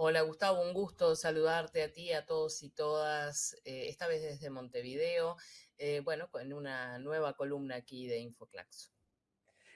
Hola Gustavo, un gusto saludarte a ti, a todos y todas, eh, esta vez desde Montevideo, eh, bueno, con una nueva columna aquí de Infoclaxo.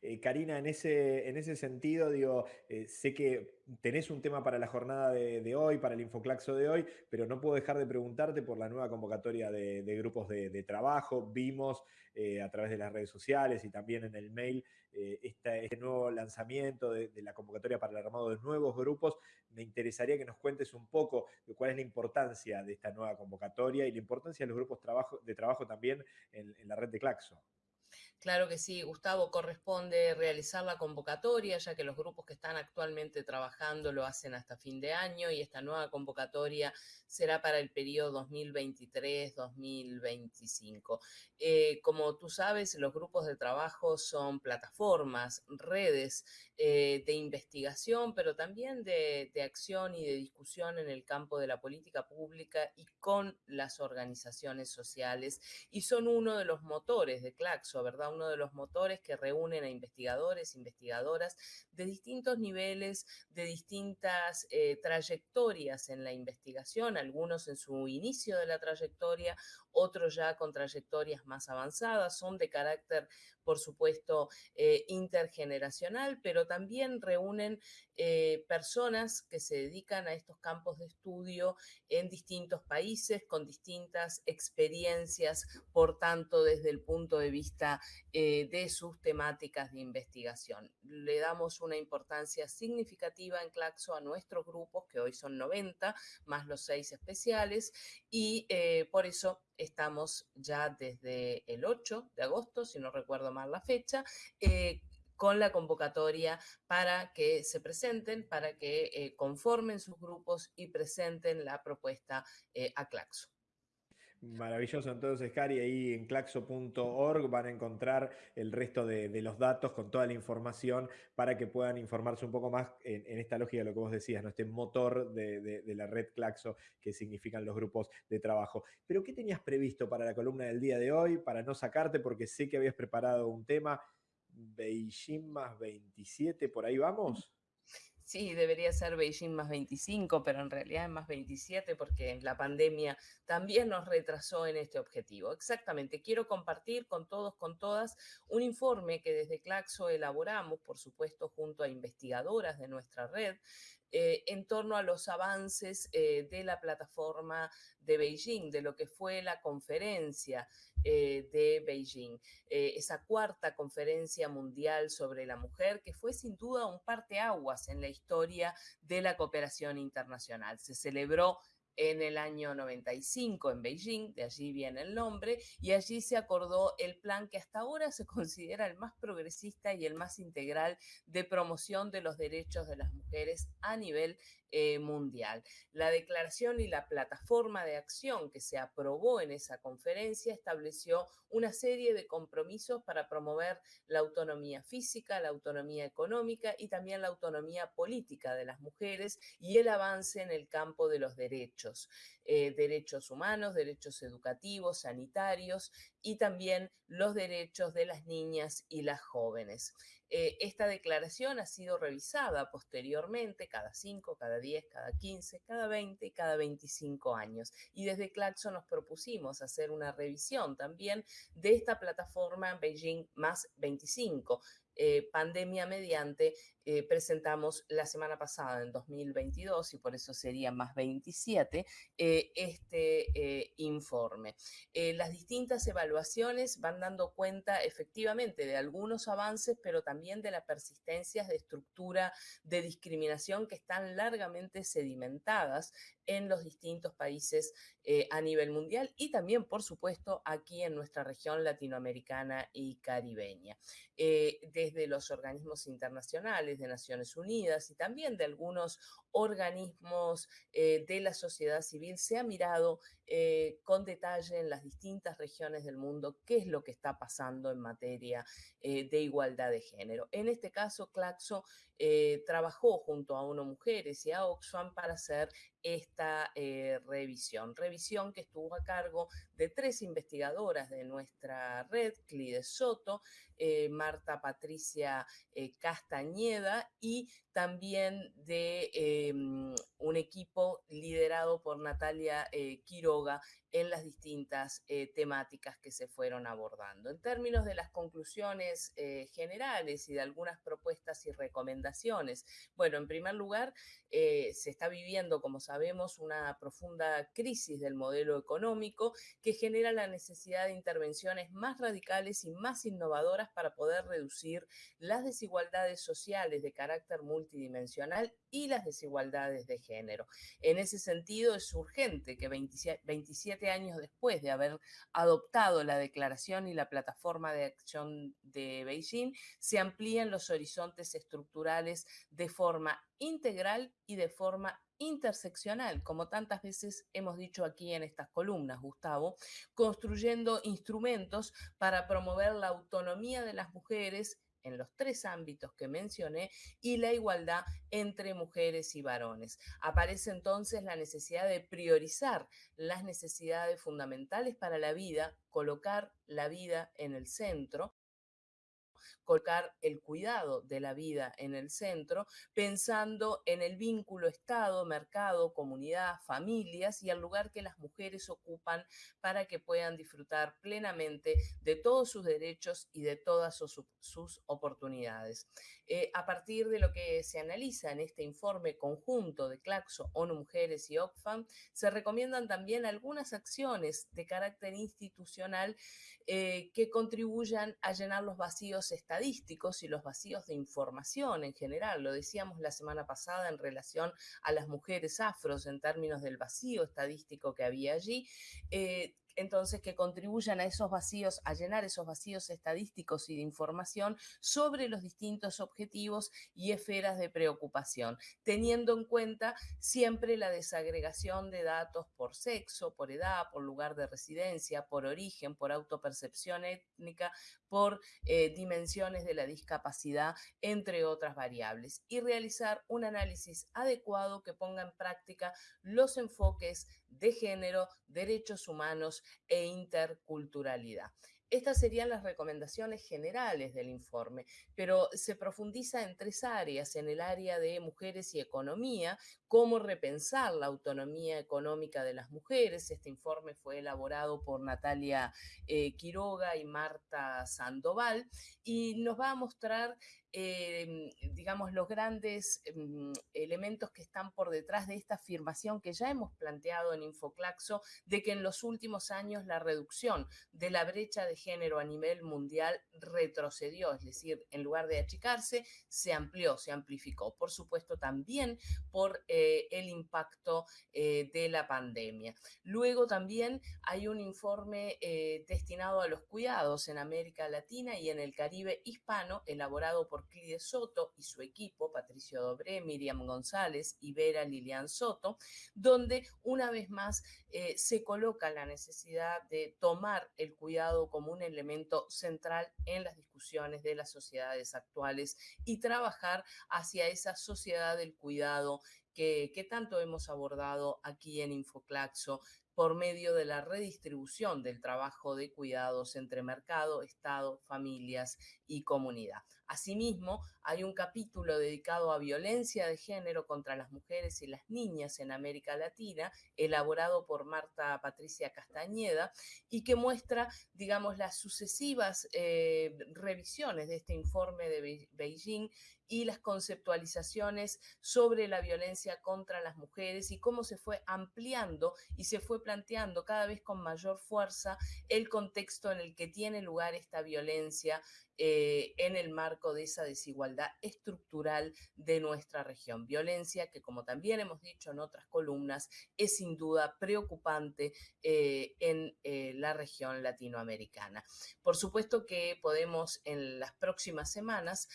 Eh, Karina, en ese, en ese sentido, digo, eh, sé que tenés un tema para la jornada de, hoy, para el Infoclaxo de hoy, pero no puedo dejar de preguntarte por la nueva convocatoria de, grupos de, trabajo. Vimos eh, a través de las redes sociales y también en el mail este nuevo lanzamiento de, la convocatoria para el armado de nuevos grupos. Me interesaría que nos cuentes un poco cuál es la importancia de esta nueva convocatoria y la importancia de los grupos de trabajo también en, en la red de Claxo. Claro que sí, Gustavo, corresponde realizar la convocatoria, ya que los grupos que están actualmente trabajando lo hacen hasta fin de año y esta nueva convocatoria será para el periodo 2023-2025. Eh, como tú sabes, los grupos de trabajo son plataformas, redes eh, de investigación, pero también de, de acción y de discusión en el campo de la política pública y con las organizaciones sociales y son uno de los motores de Claxo, ¿verdad? Uno de los motores que reúnen a investigadores, investigadoras de distintos niveles, de distintas eh, trayectorias en la investigación, algunos en su inicio de la trayectoria, otros ya con trayectorias más avanzadas, son de carácter, por supuesto, eh, intergeneracional, pero también reúnen eh, personas que se dedican a estos campos de estudio en distintos países, con distintas experiencias, por tanto, desde el punto de vista eh, de sus temáticas de investigación. Le damos una importancia significativa en Claxo a nuestros grupos, que hoy son 90, más los seis especiales, y por eso estamos ya desde el 8 de agosto, si no recuerdo mal la fecha, eh, con la convocatoria para que se presenten, para que conformen sus grupos y presenten la propuesta a Claxo. Maravilloso, entonces, Cari, ahí en claxo.org van a encontrar el resto de, los datos con toda la información para que puedan informarse un poco más en, esta lógica de lo que vos decías, ¿no? este motor de, la red Claxo que significan los grupos de trabajo. Pero, ¿qué tenías previsto para la columna del día de hoy? Para no sacarte, porque sé que habías preparado un tema, Beijing más 27, ¿por ahí vamos? Sí, debería ser Beijing más 25, pero en realidad es más 27 porque la pandemia también nos retrasó en este objetivo. Exactamente, quiero compartir con todos, con todas, un informe que desde Claxo elaboramos, por supuesto, junto a investigadoras de nuestra red, eh, en torno a los avances eh, de la plataforma de Beijing, de lo que fue la conferencia eh, de Beijing, esa cuarta conferencia mundial sobre la mujer, que fue sin duda un parteaguas en la historia de la cooperación internacional. Se celebró en el año 95 en Beijing, de allí viene el nombre, y allí se acordó el plan que hasta ahora se considera el más progresista y el más integral de promoción de los derechos de las mujeres a nivel eh, mundial. La declaración y la plataforma de acción que se aprobó en esa conferencia estableció una serie de compromisos para promover la autonomía física, la autonomía económica y también la autonomía política de las mujeres y el avance en el campo de los derechos eh, derechos, humanos, derechos educativos, sanitarios y también los derechos de las niñas y las jóvenes. Eh, esta declaración ha sido revisada posteriormente cada 5, cada 10, cada 15, cada 20 y cada 25 años. Y desde Claxo nos propusimos hacer una revisión también de esta plataforma Beijing más 25, eh, pandemia mediante, eh, presentamos la semana pasada, en 2022, y por eso sería más 27, eh, este informe. las distintas evaluaciones van dando cuenta efectivamente de algunos avances, pero también de las persistencias de estructura de discriminación que están largamente sedimentadas en los distintos países a nivel mundial y también, por supuesto, aquí en nuestra región latinoamericana y caribeña. De de los organismos internacionales, de Naciones Unidas y también de algunos organismos eh, de la sociedad civil, se ha mirado eh, con detalle en las distintas regiones del mundo qué es lo que está pasando en materia eh, de igualdad de género. En este caso, Claxo trabajó junto a UNO Mujeres y a Oxfam para hacer esta revisión. Revisión que estuvo a cargo de tres investigadoras de nuestra red, Clide Soto, Marta Patricia, Castañeda y también de em, un equipo liderado por Natalia eh, Quiroga en las distintas eh, temáticas que se fueron abordando. En términos de las conclusiones eh, generales y de algunas propuestas y recomendaciones, bueno, en primer lugar, se está viviendo, como sabemos, una profunda crisis del modelo económico que genera la necesidad de intervenciones más radicales y más innovadoras para poder reducir las desigualdades sociales de carácter multidimensional y las desigualdades de género. En ese sentido, es urgente que 27 años después de haber adoptado la declaración y la plataforma de acción de Beijing, se amplían los horizontes estructurales de forma integral y de forma interseccional, como tantas veces hemos dicho aquí en estas columnas, Gustavo, construyendo instrumentos para promover la autonomía de las mujeres en los tres ámbitos que mencioné y la igualdad entre mujeres y varones. Aparece entonces la necesidad de priorizar las necesidades fundamentales para la vida, colocar la vida en el centro colocar el cuidado de la vida en el centro, pensando en el vínculo Estado, mercado, comunidad, familias y el lugar que las mujeres ocupan para que puedan disfrutar plenamente de todos sus derechos y de todas sus, oportunidades. Eh, a partir de lo que se analiza en este informe conjunto de Claxo, ONU Mujeres y Oxfam, se recomiendan también algunas acciones de carácter institucional eh, que contribuyan a llenar los vacíos estadísticos y los vacíos de información en general. Lo decíamos la semana pasada en relación a las mujeres afros en términos del vacío estadístico que había allí. Eh, entonces que contribuyan a esos vacíos, a llenar esos vacíos estadísticos y de información sobre los distintos objetivos y esferas de preocupación, teniendo en cuenta siempre la desagregación de datos por sexo, por edad, por lugar de residencia, por origen, por autopercepción étnica, por eh, dimensiones de la discapacidad, entre otras variables, y realizar un análisis adecuado que ponga en práctica los enfoques de género, derechos humanos e interculturalidad. Estas serían las recomendaciones generales del informe, pero se profundiza en tres áreas, en el área de mujeres y economía, cómo repensar la autonomía económica de las mujeres. Este informe fue elaborado por Natalia eh, Quiroga y Marta Sandoval y nos va a mostrar Em, digamos, los grandes em, elementos que están por detrás de esta afirmación que ya hemos planteado en Infoclaxo de que en los últimos años la reducción de la brecha de género a nivel mundial retrocedió, es decir, en lugar de achicarse, se amplió, se amplificó. Por supuesto, también por eh, el impacto eh, de la pandemia. Luego también hay un informe eh, destinado a los cuidados en América Latina y en el Caribe hispano, elaborado por Clide Soto y su equipo, Patricio Dobré, Miriam González y Vera Lilian Soto, donde una vez más eh, se coloca la necesidad de tomar el cuidado como un elemento central en las discusiones de las sociedades actuales y trabajar hacia esa sociedad del cuidado que, que, tanto hemos abordado aquí en Infoclaxo, por medio de la redistribución del trabajo de cuidados entre mercado, Estado, familias y comunidad. Asimismo, hay un capítulo dedicado a violencia de género contra las mujeres y las niñas en América Latina, elaborado por Marta Patricia Castañeda, y que muestra, digamos, las sucesivas eh, revisiones de este informe de Beijing y las conceptualizaciones sobre la violencia contra las mujeres y cómo se fue ampliando y se fue planteando cada vez con mayor fuerza el contexto en el que tiene lugar esta violencia eh, en el marco de esa desigualdad estructural de nuestra región. Violencia que, como también hemos dicho en otras columnas, es sin duda preocupante eh, en eh, la región latinoamericana. Por supuesto que podemos en las próximas semanas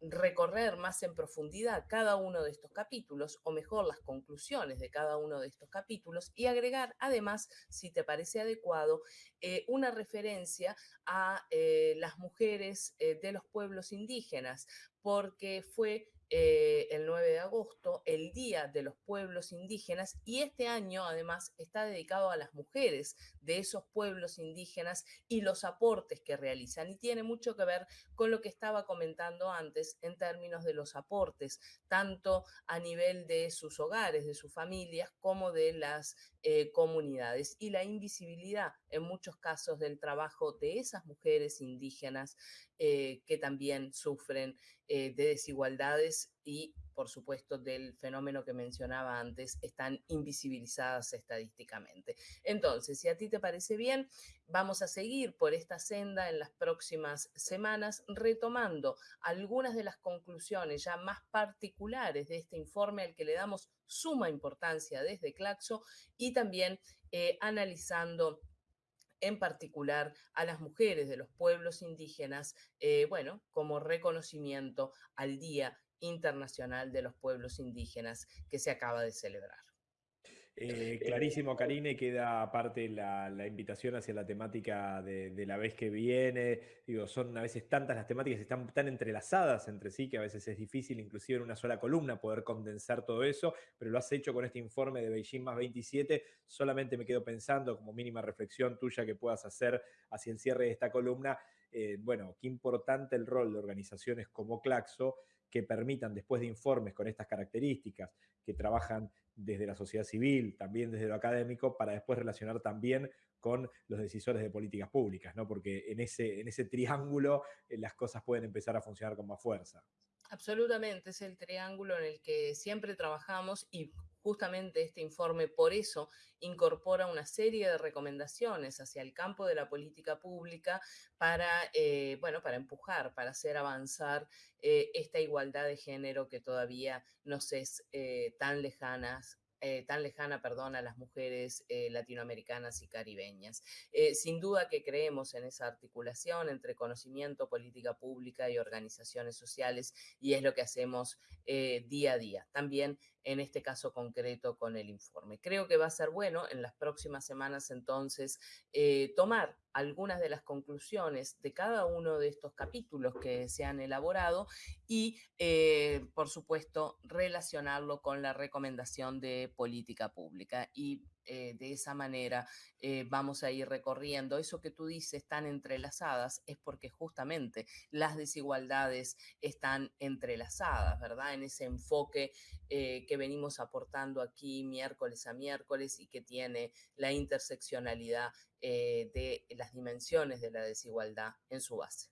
recorrer más en profundidad cada uno de estos capítulos, o mejor, las conclusiones de cada uno de estos capítulos, y agregar además, si te parece adecuado, eh, una referencia a eh, las mujeres eh, de los pueblos indígenas, porque fue eh, el 9 de agosto, el Día de los Pueblos Indígenas, y este año además está dedicado a las mujeres de esos pueblos indígenas y los aportes que realizan. Y tiene mucho que ver con lo que estaba comentando antes en términos de los aportes, tanto a nivel de sus hogares, de sus familias, como de las eh, comunidades. Y la invisibilidad en muchos casos del trabajo de esas mujeres indígenas eh, que también sufren eh, de desigualdades y, por supuesto, del fenómeno que mencionaba antes, están invisibilizadas estadísticamente. Entonces, si a ti te parece bien, vamos a seguir por esta senda en las próximas semanas, retomando algunas de las conclusiones ya más particulares de este informe al que le damos suma importancia desde Claxo y también eh, analizando en particular a las mujeres de los pueblos indígenas, eh, bueno, como reconocimiento al Día Internacional de los Pueblos Indígenas que se acaba de celebrar. Eh, clarísimo, Karine, queda aparte la, invitación hacia la temática de, la vez que viene. Digo, son a veces tantas las temáticas, están tan entrelazadas entre sí que a veces es difícil, inclusive en una sola columna, poder condensar todo eso, pero lo has hecho con este informe de Beijing más 27. Solamente me quedo pensando, como mínima reflexión tuya que puedas hacer hacia el cierre de esta columna, eh, bueno, qué importante el rol de organizaciones como Claxo que permitan, después de informes con estas características, que trabajan desde la sociedad civil, también desde lo académico, para después relacionar también con los decisores de políticas públicas, ¿no? Porque en ese, en ese triángulo eh, las cosas pueden empezar a funcionar con más fuerza. Absolutamente, es el triángulo en el que siempre trabajamos y justamente este informe por eso incorpora una serie de recomendaciones hacia el campo de la política pública para, eh, bueno, para empujar, para hacer avanzar eh, esta igualdad de género que todavía nos es eh, tan lejanas eh, tan lejana, perdón, a las mujeres eh, latinoamericanas y caribeñas. Eh, sin duda que creemos en esa articulación entre conocimiento, política pública y organizaciones sociales y es lo que hacemos día a día. También en este caso concreto con el informe. Creo que va a ser bueno en las próximas semanas entonces tomar algunas de las conclusiones de cada uno de estos capítulos que se han elaborado y, eh, por supuesto, relacionarlo con la recomendación de política pública. Y eh, de esa manera eh, vamos a ir recorriendo. Eso que tú dices tan entrelazadas es porque justamente las desigualdades están entrelazadas, ¿verdad? En ese enfoque que venimos aportando aquí miércoles a miércoles y que tiene la interseccionalidad de las dimensiones de la desigualdad en su base.